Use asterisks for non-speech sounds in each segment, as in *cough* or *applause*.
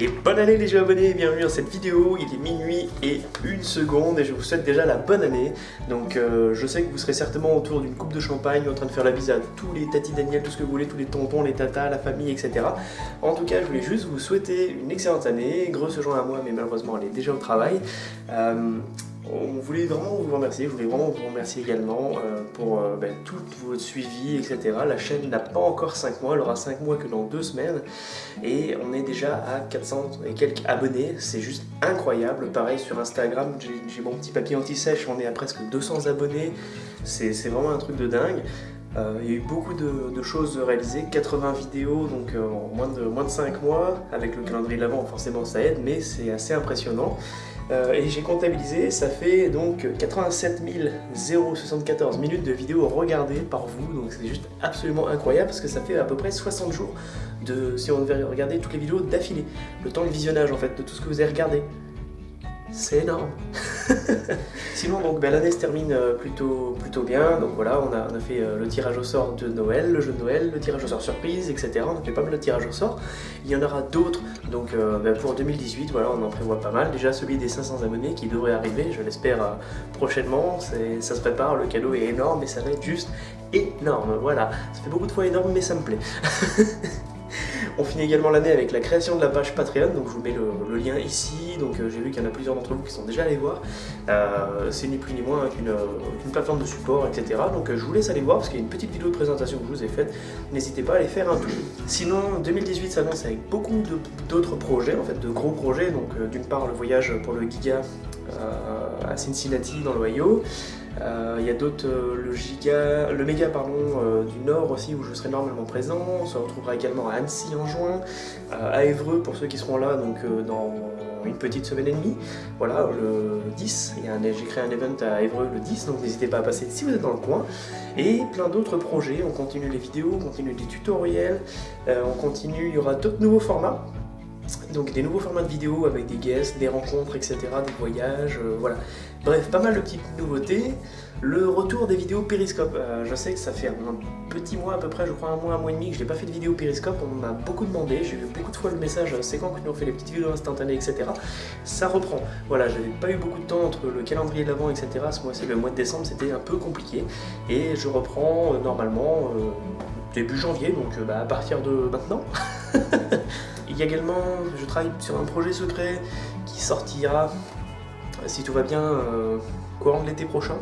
Et bonne année les jeux abonnés, bienvenue dans cette vidéo, il est minuit et une seconde et je vous souhaite déjà la bonne année. Donc euh, je sais que vous serez certainement autour d'une coupe de champagne en train de faire la bise à tous les tatis Daniel, tout ce que vous voulez, tous les tontons, les tatas, la famille, etc. En tout cas je voulais juste vous souhaiter une excellente année, grosse joint à moi mais malheureusement elle est déjà au travail. Euh, on voulait vraiment vous remercier, je voulais vraiment vous remercier également euh, pour euh, ben, tout votre suivi, etc. La chaîne n'a pas encore 5 mois, elle aura 5 mois que dans 2 semaines, et on est déjà à 400 et quelques abonnés, c'est juste incroyable. Pareil sur Instagram, j'ai mon petit papier anti-sèche, on est à presque 200 abonnés, c'est vraiment un truc de dingue. Euh, il y a eu beaucoup de, choses réalisées, 80 vidéos donc en moins de, moins de 5 mois, avec le calendrier de l'avant forcément ça aide, mais c'est assez impressionnant. Euh, et j'ai comptabilisé, ça fait donc 87 074 minutes de vidéos regardées par vous, donc c'est juste absolument incroyable parce que ça fait à peu près 60 jours de, si on devait regarder toutes les vidéos d'affilée, le temps de visionnage en fait de tout ce que vous avez regardé. C'est énorme *laughs* Sinon, donc ben, l'année se termine euh, plutôt, plutôt bien. Donc voilà, on a, fait euh, le tirage au sort de Noël, le jeu de Noël, le tirage au sort surprise, etc. On a fait pas mal de tirages au sort. Il y en aura d'autres. Donc euh, ben, pour 2018, voilà, on en prévoit pas mal. Déjà celui des 500 abonnés qui devrait arriver, je l'espère prochainement. Ça se prépare, le cadeau est énorme et ça va être juste énorme. Voilà, ça fait beaucoup de fois énorme, mais ça me plaît. *laughs* On finit également l'année avec la création de la page Patreon, donc je vous mets le, lien ici, donc euh, j'ai vu qu'il y en a plusieurs d'entre vous qui sont déjà allés voir. Euh, c'est ni plus ni moins qu'une plateforme de support, etc. Donc euh, je vous laisse aller voir parce qu'il y a une petite vidéo de présentation que je vous ai faite, n'hésitez pas à aller faire un tour. Sinon, 2018 s'annonce avec beaucoup d'autres projets, en fait de gros projets, donc d'une part le voyage pour le Giga à Cincinnati dans l'Ohio, euh, il y a d'autres, euh, le giga, le méga pardon, euh, du Nord aussi où je serai normalement présent. On se retrouvera également à Annecy en juin, à Évreux pour ceux qui seront là donc dans une petite semaine et demie. Voilà, le 10, j'ai créé un event à Évreux le 10, donc n'hésitez pas à passer si vous êtes dans le coin. Et plein d'autres projets, on continue les vidéos, on continue les tutoriels, on continue, il y aura d'autres nouveaux formats. Donc des nouveaux formats de vidéos avec des guests, des rencontres, etc., des voyages, euh, voilà. Bref, pas mal de petites nouveautés. Le retour des vidéos Périscope. Euh, je sais que ça fait un petit mois à peu près, je crois un mois, un mois et demi que je n'ai pas fait de vidéo Périscope. On m'a beaucoup demandé, j'ai eu beaucoup de fois le message, c'est quand que nous on fait les petites vidéos instantanées, etc. Ça reprend. Voilà, j'avais pas eu beaucoup de temps entre le calendrier de l'avant, etc. Ce mois-ci, le mois de décembre, c'était un peu compliqué. Et je reprends euh, normalement début janvier, donc bah, à partir de maintenant. *laughs* Y a également, je travaille sur un projet secret qui sortira, si tout va bien, euh, courant l'été prochain.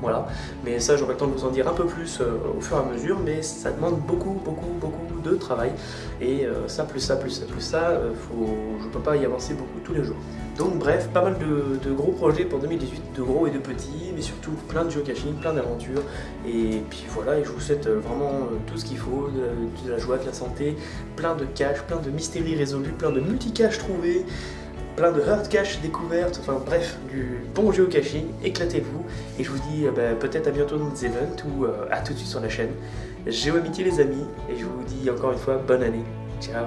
Voilà, mais ça j'aurai le temps de vous en dire un peu plus euh, au fur et à mesure, mais ça demande beaucoup, beaucoup, beaucoup de travail. Et euh, ça, plus ça, plus ça, plus ça, faut, je ne peux pas y avancer beaucoup tous les jours. Donc bref, pas mal de, gros projets pour 2018, de gros et de petits, mais surtout plein de geocaching, plein d'aventures. Et puis voilà, et je vous souhaite vraiment tout ce qu'il faut, de, la joie, de la santé, plein de caches, plein de mystéries résolues, plein de multi-caches trouvées, plein de hard cache découvertes, enfin bref, du bon geocaching, éclatez-vous, et je vous dis euh, bah, peut-être à bientôt dans des events ou euh, à tout de suite sur la chaîne. Géo Amitié les amis, et je vous dis encore une fois bonne année. Ciao